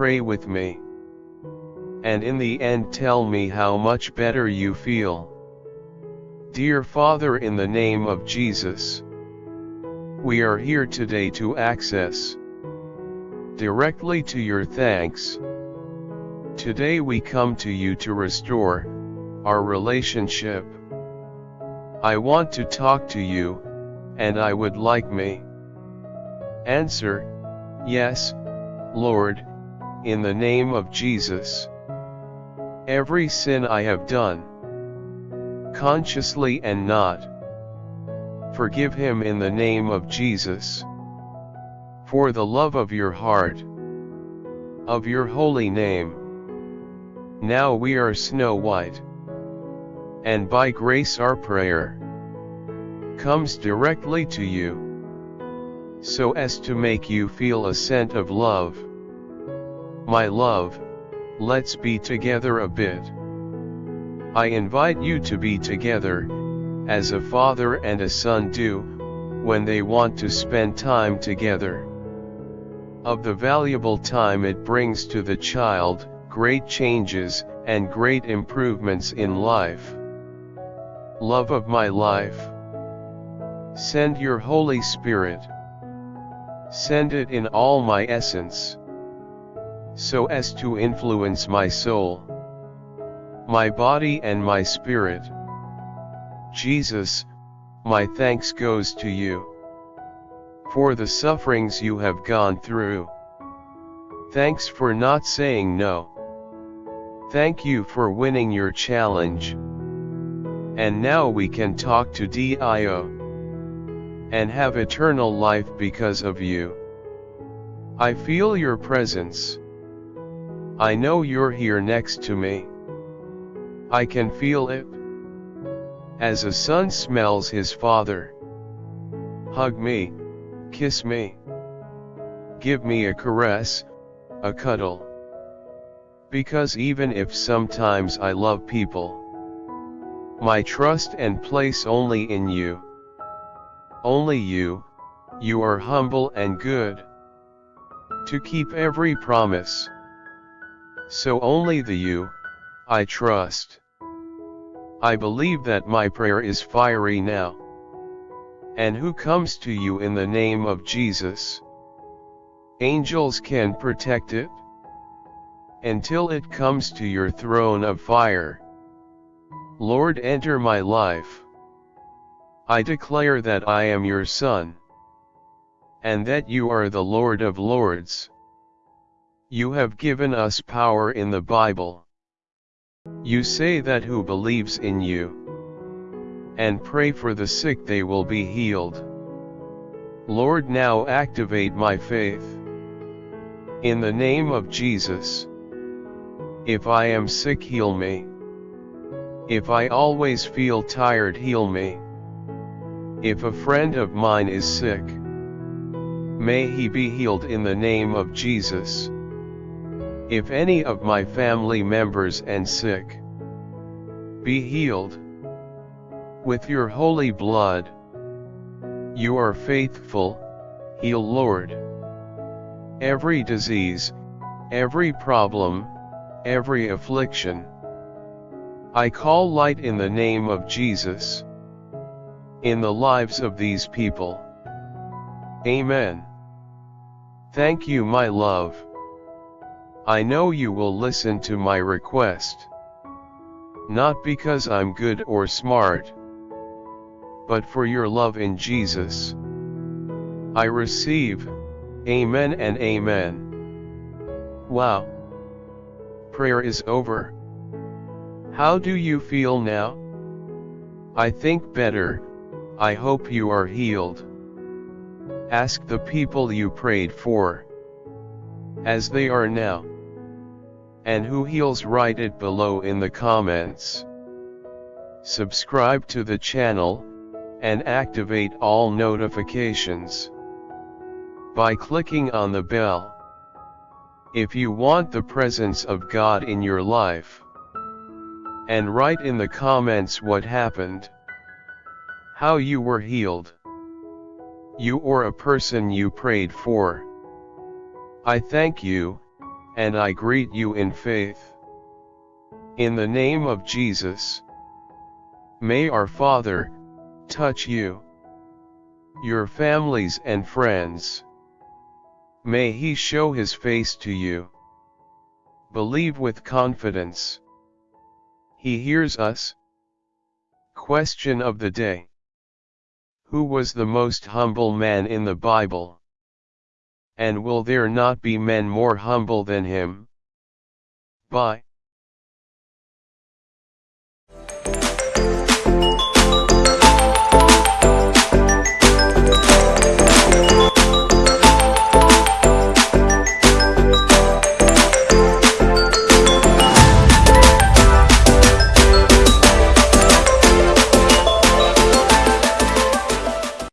pray with me. And in the end tell me how much better you feel. Dear Father in the name of Jesus, we are here today to access directly to your thanks. Today we come to you to restore our relationship. I want to talk to you, and I would like me. Answer, Yes, Lord, in the name of Jesus. Every sin I have done, consciously and not, forgive him in the name of Jesus. For the love of your heart, of your holy name. Now we are snow white. And by grace our prayer comes directly to you so as to make you feel a scent of love. My love, let's be together a bit. I invite you to be together, as a father and a son do, when they want to spend time together. Of the valuable time it brings to the child, great changes, and great improvements in life. Love of my life. Send your Holy Spirit. Send it in all my essence. So as to influence my soul, my body and my spirit. Jesus, my thanks goes to you. For the sufferings you have gone through. Thanks for not saying no. Thank you for winning your challenge. And now we can talk to Dio and have eternal life because of you. I feel your presence. I know you're here next to me. I can feel it. As a son smells his father. Hug me, kiss me. Give me a caress, a cuddle. Because even if sometimes I love people, my trust and place only in you. Only you, you are humble and good. To keep every promise. So only the you, I trust. I believe that my prayer is fiery now. And who comes to you in the name of Jesus? Angels can protect it? Until it comes to your throne of fire. Lord enter my life. I declare that I am your son. And that you are the Lord of lords. You have given us power in the Bible. You say that who believes in you and pray for the sick they will be healed. Lord now activate my faith. In the name of Jesus. If I am sick heal me. If I always feel tired heal me. If a friend of mine is sick, may he be healed in the name of Jesus. If any of my family members and sick, be healed. With your holy blood, you are faithful, heal Lord. Every disease, every problem, every affliction. I call light in the name of Jesus in the lives of these people. Amen. Thank you my love. I know you will listen to my request. Not because I'm good or smart, but for your love in Jesus. I receive, Amen and Amen. Wow. Prayer is over. How do you feel now? I think better, I hope you are healed. Ask the people you prayed for. As they are now. And who heals write it below in the comments. Subscribe to the channel, and activate all notifications. By clicking on the bell. If you want the presence of God in your life. And write in the comments what happened. How you were healed. You or a person you prayed for. I thank you, and I greet you in faith. In the name of Jesus. May our Father, touch you, your families and friends. May He show His face to you. Believe with confidence. He hears us. Question of the day. Who was the most humble man in the Bible? And will there not be men more humble than him? By